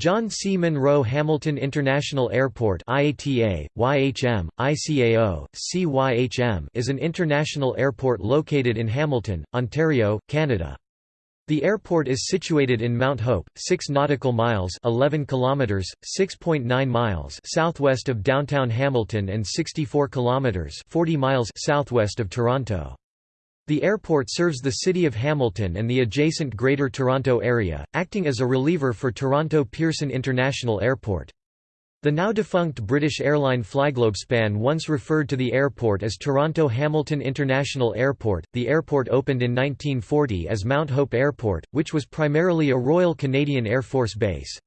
John C. Munro Hamilton International Airport IATA, YHM, ICAO, CYHM is an international airport located in Hamilton, Ontario, Canada. The airport is situated in Mount Hope, 6 nautical miles 11 kilometers, 6.9 miles southwest of downtown Hamilton and 64 kilometers 40 miles southwest of Toronto. The airport serves the city of Hamilton and the adjacent Greater Toronto Area, acting as a reliever for Toronto Pearson International Airport. The now-defunct British airline Flyglobespan once referred to the airport as Toronto Hamilton International Airport. The airport opened in 1940 as Mount Hope Airport, which was primarily a Royal Canadian Air Force base.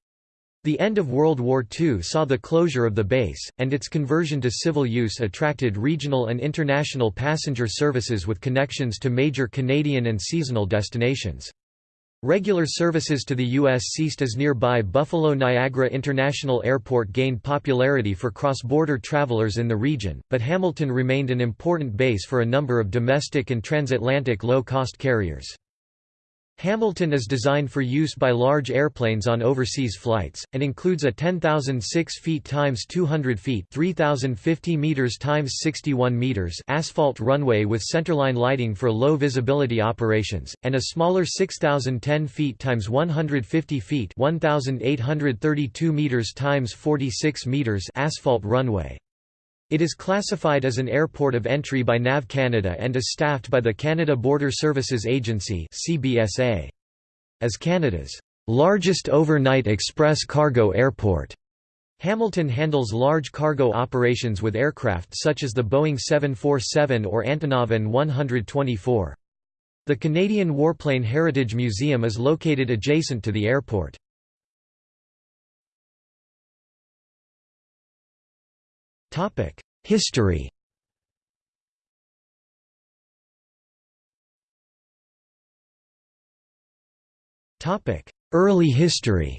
The end of World War II saw the closure of the base, and its conversion to civil use attracted regional and international passenger services with connections to major Canadian and seasonal destinations. Regular services to the U.S. ceased as nearby Buffalo Niagara International Airport gained popularity for cross-border travelers in the region, but Hamilton remained an important base for a number of domestic and transatlantic low-cost carriers. Hamilton is designed for use by large airplanes on overseas flights, and includes a 10,006 feet x 200 feet 3,050 meters x 61 meters asphalt runway with centerline lighting for low visibility operations, and a smaller 6,010 feet x 150 feet 1,832 meters x 46 meters asphalt runway. It is classified as an airport of entry by NAV Canada and is staffed by the Canada Border Services Agency As Canada's largest overnight express cargo airport, Hamilton handles large cargo operations with aircraft such as the Boeing 747 or Antonov An-124. The Canadian Warplane Heritage Museum is located adjacent to the airport. History Topic: Early history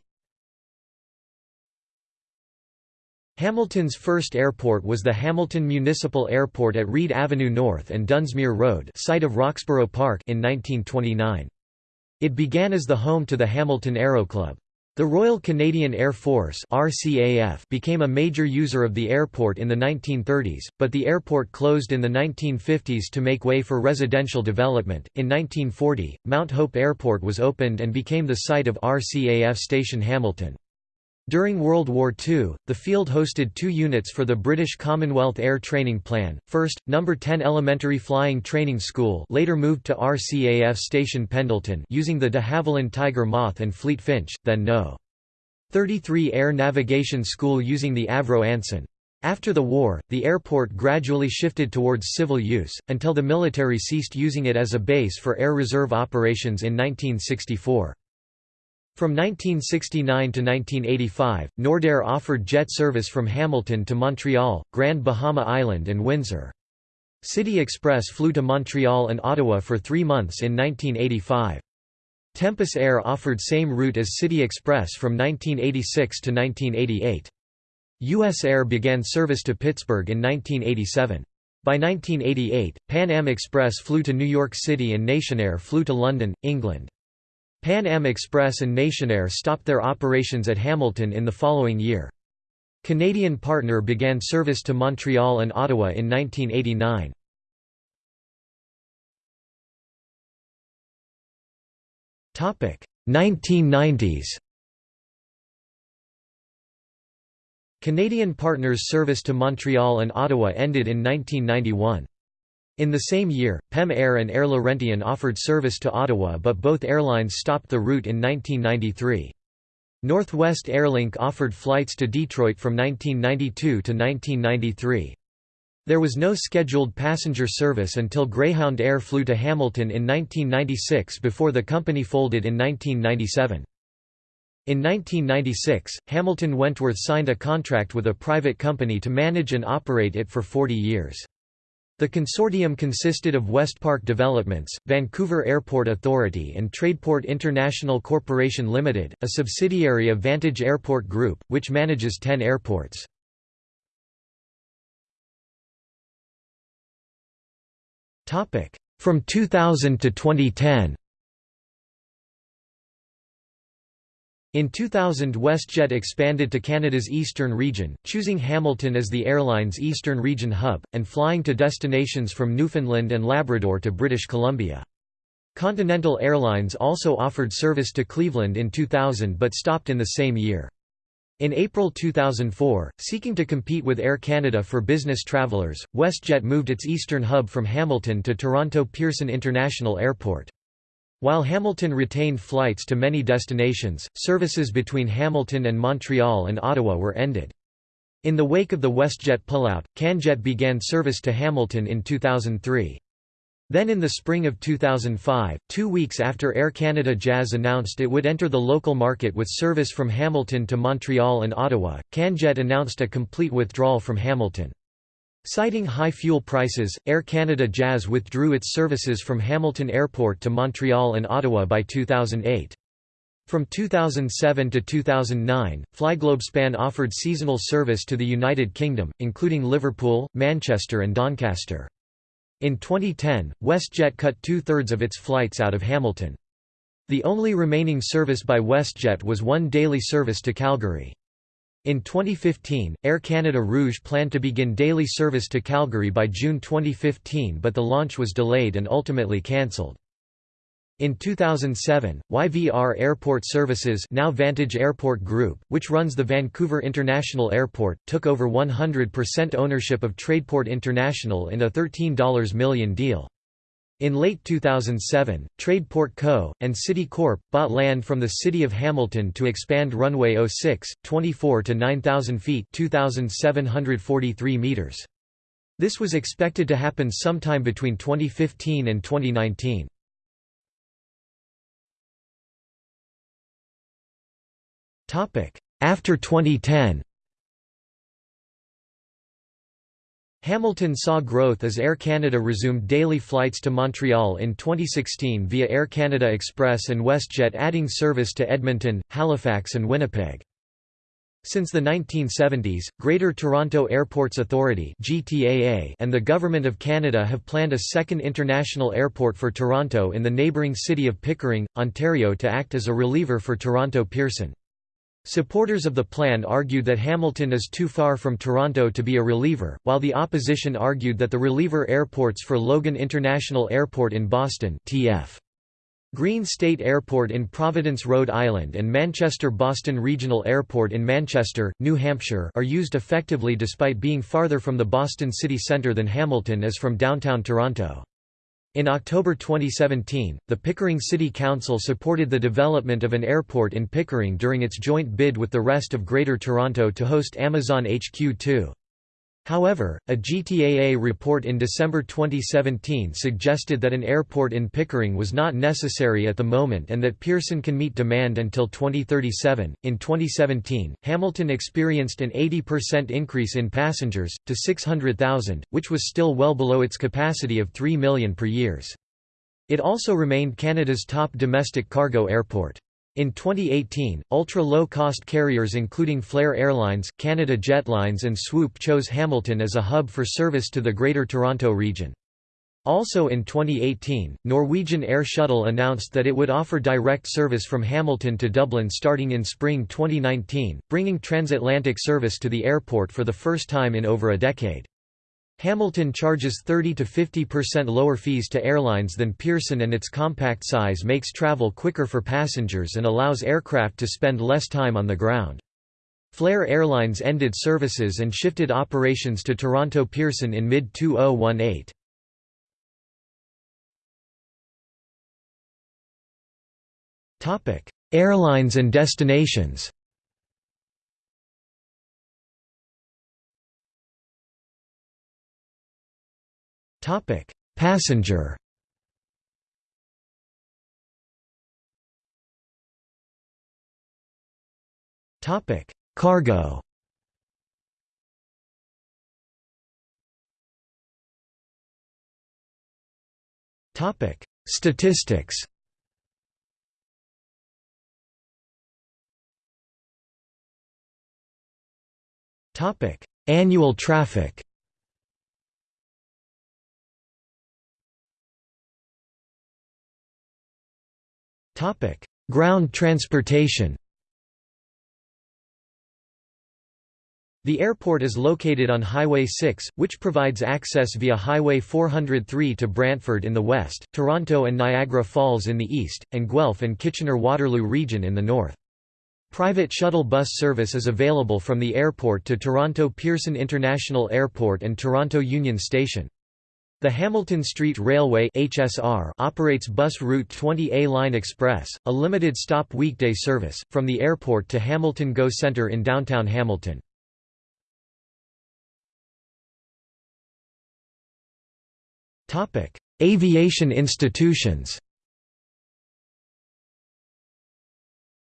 Hamilton's first airport was the Hamilton Municipal Airport at Reid Avenue North and Dunsmure Road site of Roxborough Park in 1929. It began as the home to the Hamilton Aero Club. The Royal Canadian Air Force RCAF became a major user of the airport in the 1930s, but the airport closed in the 1950s to make way for residential development. In 1940, Mount Hope Airport was opened and became the site of RCAF Station Hamilton. During World War II, the field hosted two units for the British Commonwealth Air Training Plan, first, No. 10 Elementary Flying Training School later moved to RCAF Station Pendleton using the de Havilland Tiger Moth and Fleet Finch, then No. 33 Air Navigation School using the Avro Anson. After the war, the airport gradually shifted towards civil use, until the military ceased using it as a base for Air Reserve operations in 1964. From 1969 to 1985, Nordair offered jet service from Hamilton to Montreal, Grand Bahama Island and Windsor. City Express flew to Montreal and Ottawa for three months in 1985. Tempus Air offered same route as City Express from 1986 to 1988. U.S. Air began service to Pittsburgh in 1987. By 1988, Pan Am Express flew to New York City and Nationair flew to London, England. Pan Am Express and Nationair stopped their operations at Hamilton in the following year. Canadian Partner began service to Montreal and Ottawa in 1989. Topic 1990s. Canadian Partners service to Montreal and Ottawa ended in 1991. In the same year, PEM Air and Air Laurentian offered service to Ottawa but both airlines stopped the route in 1993. Northwest Airlink offered flights to Detroit from 1992 to 1993. There was no scheduled passenger service until Greyhound Air flew to Hamilton in 1996 before the company folded in 1997. In 1996, Hamilton Wentworth signed a contract with a private company to manage and operate it for 40 years. The consortium consisted of Westpark Developments, Vancouver Airport Authority and Tradeport International Corporation Limited, a subsidiary of Vantage Airport Group, which manages 10 airports. From 2000 to 2010 In 2000 WestJet expanded to Canada's eastern region, choosing Hamilton as the airline's eastern region hub, and flying to destinations from Newfoundland and Labrador to British Columbia. Continental Airlines also offered service to Cleveland in 2000 but stopped in the same year. In April 2004, seeking to compete with Air Canada for business travelers, WestJet moved its eastern hub from Hamilton to Toronto Pearson International Airport. While Hamilton retained flights to many destinations, services between Hamilton and Montreal and Ottawa were ended. In the wake of the WestJet pullout, CanJet began service to Hamilton in 2003. Then in the spring of 2005, two weeks after Air Canada Jazz announced it would enter the local market with service from Hamilton to Montreal and Ottawa, CanJet announced a complete withdrawal from Hamilton. Citing high fuel prices, Air Canada Jazz withdrew its services from Hamilton Airport to Montreal and Ottawa by 2008. From 2007 to 2009, Flyglobespan offered seasonal service to the United Kingdom, including Liverpool, Manchester and Doncaster. In 2010, WestJet cut two-thirds of its flights out of Hamilton. The only remaining service by WestJet was one daily service to Calgary. In 2015, Air Canada Rouge planned to begin daily service to Calgary by June 2015 but the launch was delayed and ultimately cancelled. In 2007, YVR Airport Services now Vantage Airport Group, which runs the Vancouver International Airport, took over 100% ownership of Tradeport International in a $13 million deal. In late 2007, Tradeport Co., and City Corp. bought land from the City of Hamilton to expand runway 06, 24 to 9,000 feet 2,743 meters. This was expected to happen sometime between 2015 and 2019. After 2010 Hamilton saw growth as Air Canada resumed daily flights to Montreal in 2016 via Air Canada Express and WestJet adding service to Edmonton, Halifax and Winnipeg. Since the 1970s, Greater Toronto Airports Authority and the Government of Canada have planned a second international airport for Toronto in the neighbouring city of Pickering, Ontario to act as a reliever for Toronto Pearson. Supporters of the plan argued that Hamilton is too far from Toronto to be a reliever, while the opposition argued that the reliever airports for Logan International Airport in Boston TF. Green State Airport in Providence, Rhode Island and Manchester-Boston Regional Airport in Manchester, New Hampshire are used effectively despite being farther from the Boston city centre than Hamilton is from downtown Toronto. In October 2017, the Pickering City Council supported the development of an airport in Pickering during its joint bid with the rest of Greater Toronto to host Amazon HQ2. However, a GTAA report in December 2017 suggested that an airport in Pickering was not necessary at the moment and that Pearson can meet demand until 2037. In 2017, Hamilton experienced an 80% increase in passengers, to 600,000, which was still well below its capacity of 3 million per years. It also remained Canada's top domestic cargo airport. In 2018, ultra-low-cost carriers including Flair Airlines, Canada Jetlines and Swoop chose Hamilton as a hub for service to the Greater Toronto region. Also in 2018, Norwegian Air Shuttle announced that it would offer direct service from Hamilton to Dublin starting in spring 2019, bringing transatlantic service to the airport for the first time in over a decade. Hamilton charges 30 to 50% lower fees to airlines than Pearson and its compact size makes travel quicker for passengers and allows aircraft to spend less time on the ground. Flair Airlines ended services and shifted operations to Toronto Pearson in mid-2018. Airlines and destinations Topic: Passenger. Topic: Cargo. Topic: Statistics. Topic: Annual traffic. Topic: Ground transportation. The airport is located on Highway 6, which provides access via Highway 403 to Brantford in the west, Toronto and Niagara Falls in the east, and Guelph and Kitchener-Waterloo region in the north. Private shuttle bus service is available from the airport to Toronto Pearson International Airport and Toronto Union Station. The Hamilton Street Railway (HSR) operates bus route 20A Line Express, a limited stop weekday service from the airport to Hamilton Go Centre in downtown Hamilton. Topic: Aviation institutions.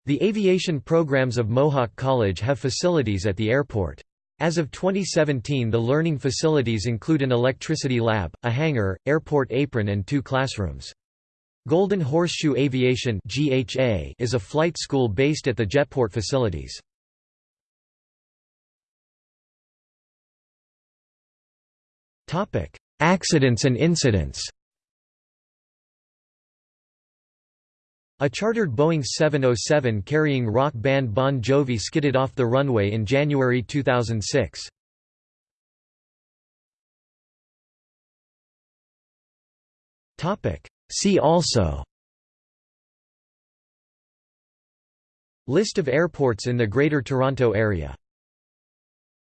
The aviation programs of Mohawk College have facilities at the airport. As of 2017 the learning facilities include an electricity lab, a hangar, airport apron and two classrooms. Golden Horseshoe Aviation is a flight school based at the Jetport facilities. Accidents and incidents A chartered Boeing 707 carrying rock band Bon Jovi skidded off the runway in January 2006. See also. List of airports in the Greater Toronto Area